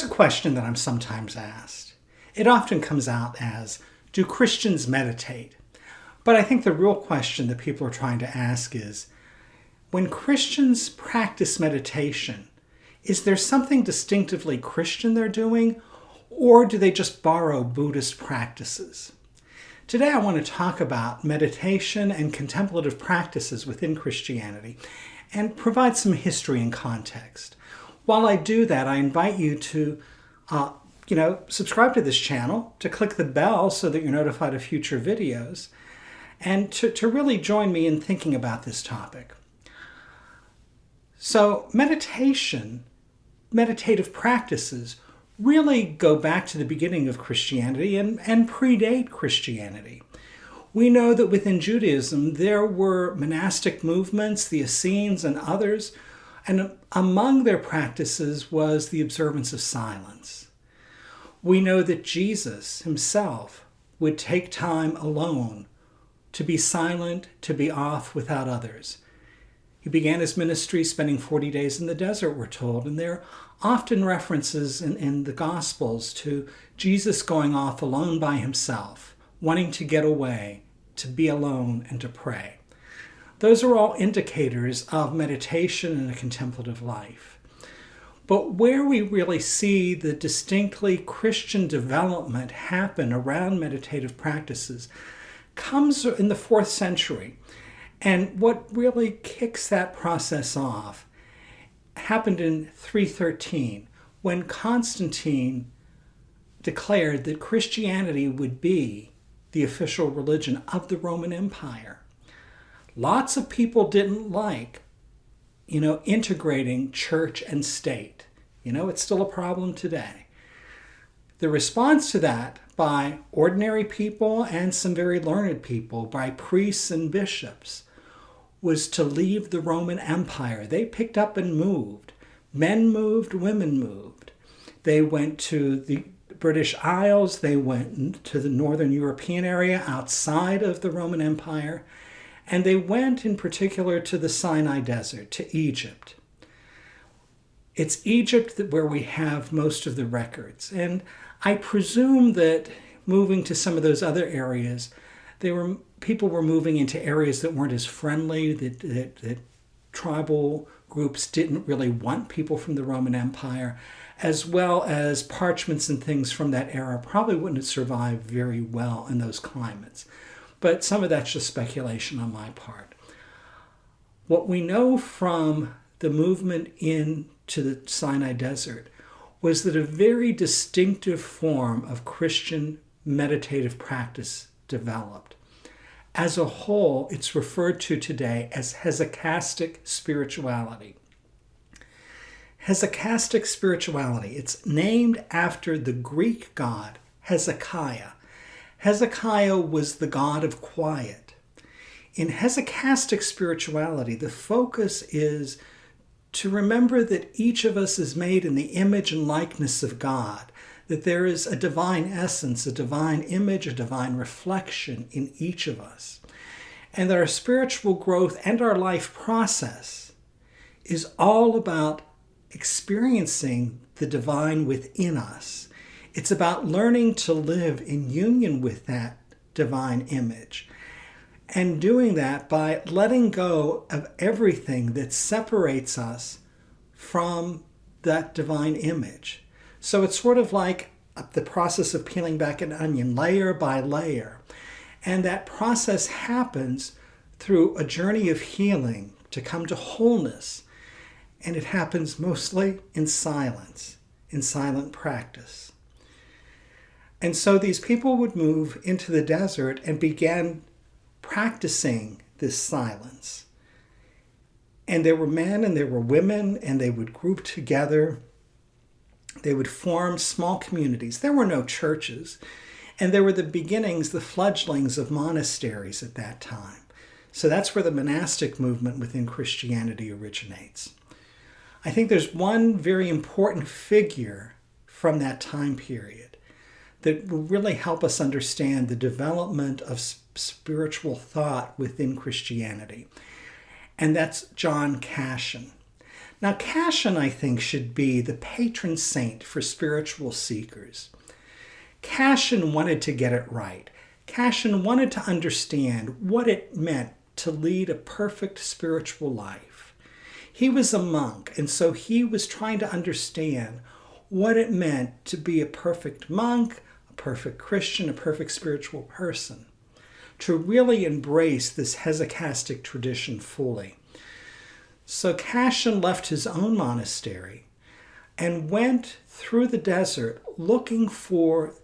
Here's a question that I'm sometimes asked. It often comes out as, do Christians meditate? But I think the real question that people are trying to ask is, when Christians practice meditation, is there something distinctively Christian they're doing, or do they just borrow Buddhist practices? Today I want to talk about meditation and contemplative practices within Christianity and provide some history and context. While I do that, I invite you to uh, you know, subscribe to this channel, to click the bell so that you're notified of future videos, and to, to really join me in thinking about this topic. So meditation, meditative practices really go back to the beginning of Christianity and, and predate Christianity. We know that within Judaism there were monastic movements, the Essenes and others, and among their practices was the observance of silence. We know that Jesus himself would take time alone to be silent, to be off without others. He began his ministry spending 40 days in the desert, we're told, and there are often references in, in the Gospels to Jesus going off alone by himself, wanting to get away, to be alone, and to pray. Those are all indicators of meditation and a contemplative life. But where we really see the distinctly Christian development happen around meditative practices comes in the fourth century. And what really kicks that process off happened in 313 when Constantine declared that Christianity would be the official religion of the Roman Empire. Lots of people didn't like, you know, integrating church and state. You know, it's still a problem today. The response to that by ordinary people and some very learned people, by priests and bishops, was to leave the Roman Empire. They picked up and moved. Men moved, women moved. They went to the British Isles, they went to the Northern European area outside of the Roman Empire, and they went in particular to the Sinai Desert, to Egypt. It's Egypt that, where we have most of the records. And I presume that moving to some of those other areas, they were people were moving into areas that weren't as friendly, that, that, that tribal groups didn't really want people from the Roman Empire, as well as parchments and things from that era probably wouldn't have survived very well in those climates. But some of that's just speculation on my part. What we know from the movement into the Sinai Desert was that a very distinctive form of Christian meditative practice developed. As a whole, it's referred to today as hesychastic spirituality. Hesychastic spirituality, it's named after the Greek god Hesychia, Hesychia was the god of quiet. In hesychastic spirituality, the focus is to remember that each of us is made in the image and likeness of God, that there is a divine essence, a divine image, a divine reflection in each of us, and that our spiritual growth and our life process is all about experiencing the divine within us it's about learning to live in union with that divine image and doing that by letting go of everything that separates us from that divine image. So it's sort of like the process of peeling back an onion layer by layer. And that process happens through a journey of healing to come to wholeness. And it happens mostly in silence, in silent practice. And so these people would move into the desert and began practicing this silence. And there were men and there were women, and they would group together. They would form small communities. There were no churches. And there were the beginnings, the fledglings of monasteries at that time. So that's where the monastic movement within Christianity originates. I think there's one very important figure from that time period that will really help us understand the development of spiritual thought within Christianity. And that's John Cassian. Now, Cassian, I think, should be the patron saint for spiritual seekers. Cassian wanted to get it right. Cassian wanted to understand what it meant to lead a perfect spiritual life. He was a monk, and so he was trying to understand what it meant to be a perfect monk, perfect Christian, a perfect spiritual person, to really embrace this hesychastic tradition fully. So Cassian left his own monastery and went through the desert looking for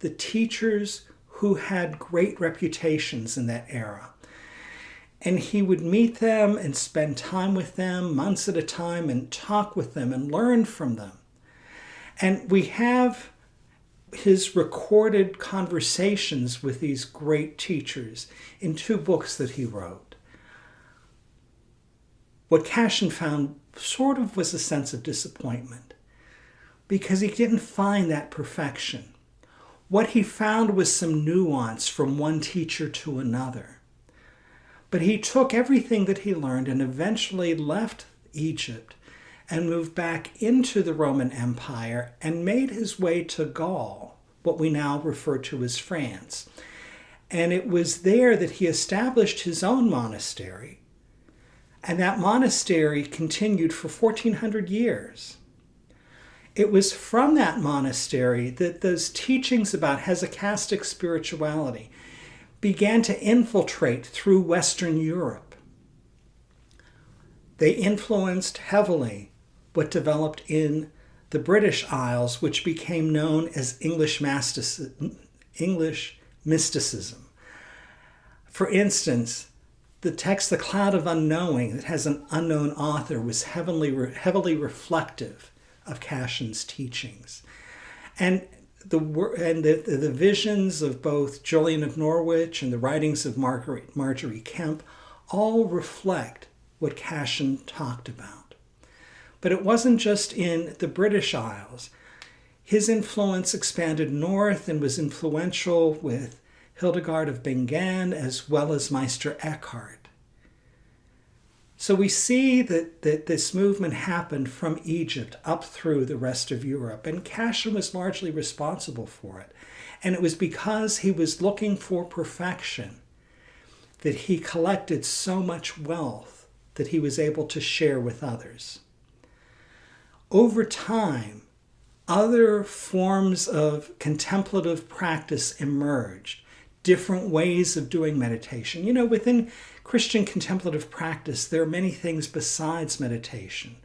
the teachers who had great reputations in that era. And he would meet them and spend time with them months at a time and talk with them and learn from them. And we have his recorded conversations with these great teachers in two books that he wrote what Cassian found sort of was a sense of disappointment because he didn't find that perfection. What he found was some nuance from one teacher to another. But he took everything that he learned and eventually left Egypt and moved back into the Roman Empire and made his way to Gaul, what we now refer to as France. And it was there that he established his own monastery and that monastery continued for 1400 years. It was from that monastery that those teachings about hesychastic spirituality began to infiltrate through Western Europe. They influenced heavily what developed in the British Isles, which became known as English, English mysticism. For instance, the text, The Cloud of Unknowing, that has an unknown author, was heavily, heavily reflective of Cassian's teachings. And the, and the, the visions of both Julian of Norwich and the writings of Margaret, Margery Kempe all reflect what Cassian talked about. But it wasn't just in the British Isles. His influence expanded north and was influential with Hildegard of Bingen, as well as Meister Eckhart. So we see that, that this movement happened from Egypt up through the rest of Europe, and Cassian was largely responsible for it. And it was because he was looking for perfection that he collected so much wealth that he was able to share with others. Over time, other forms of contemplative practice emerged different ways of doing meditation. You know, within Christian contemplative practice, there are many things besides meditation.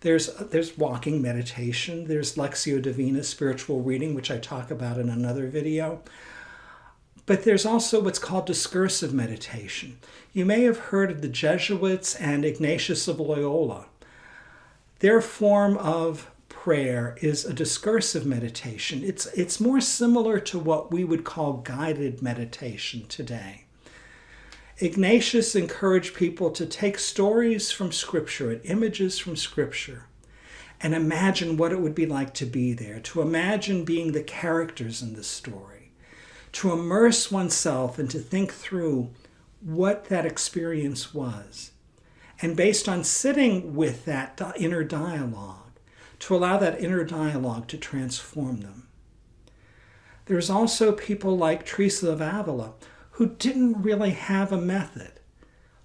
There's, there's walking meditation, there's Lectio Divina, spiritual reading, which I talk about in another video. But there's also what's called discursive meditation. You may have heard of the Jesuits and Ignatius of Loyola. Their form of prayer is a discursive meditation. It's, it's more similar to what we would call guided meditation today. Ignatius encouraged people to take stories from Scripture and images from Scripture and imagine what it would be like to be there, to imagine being the characters in the story, to immerse oneself and to think through what that experience was. And based on sitting with that inner dialogue, to allow that inner dialogue to transform them. There's also people like Teresa of Avila who didn't really have a method.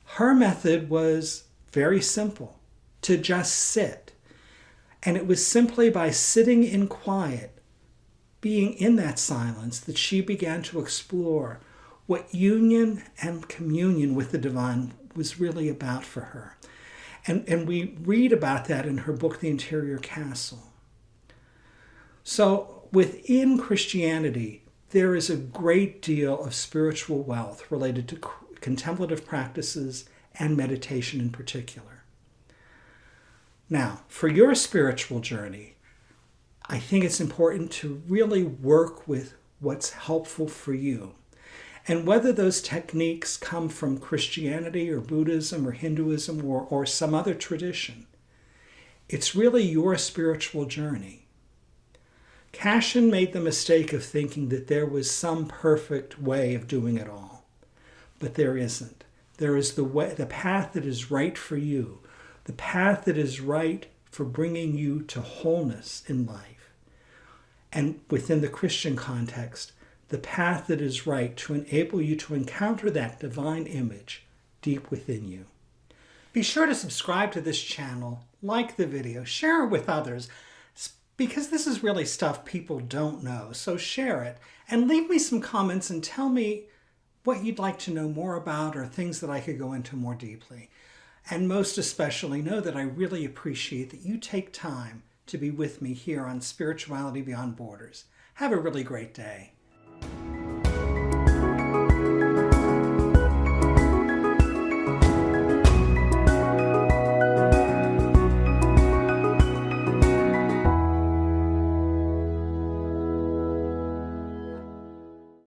Her method was very simple to just sit. And it was simply by sitting in quiet, being in that silence, that she began to explore what union and communion with the divine was really about for her. And, and we read about that in her book, The Interior Castle. So within Christianity, there is a great deal of spiritual wealth related to contemplative practices and meditation in particular. Now, for your spiritual journey, I think it's important to really work with what's helpful for you. And whether those techniques come from Christianity or Buddhism or Hinduism or, or some other tradition, it's really your spiritual journey. Cassian made the mistake of thinking that there was some perfect way of doing it all, but there isn't. There is the way, the path that is right for you, the path that is right for bringing you to wholeness in life. And within the Christian context, the path that is right to enable you to encounter that divine image deep within you. Be sure to subscribe to this channel, like the video, share it with others, because this is really stuff people don't know. So share it and leave me some comments and tell me what you'd like to know more about or things that I could go into more deeply. And most especially know that I really appreciate that you take time to be with me here on Spirituality Beyond Borders. Have a really great day.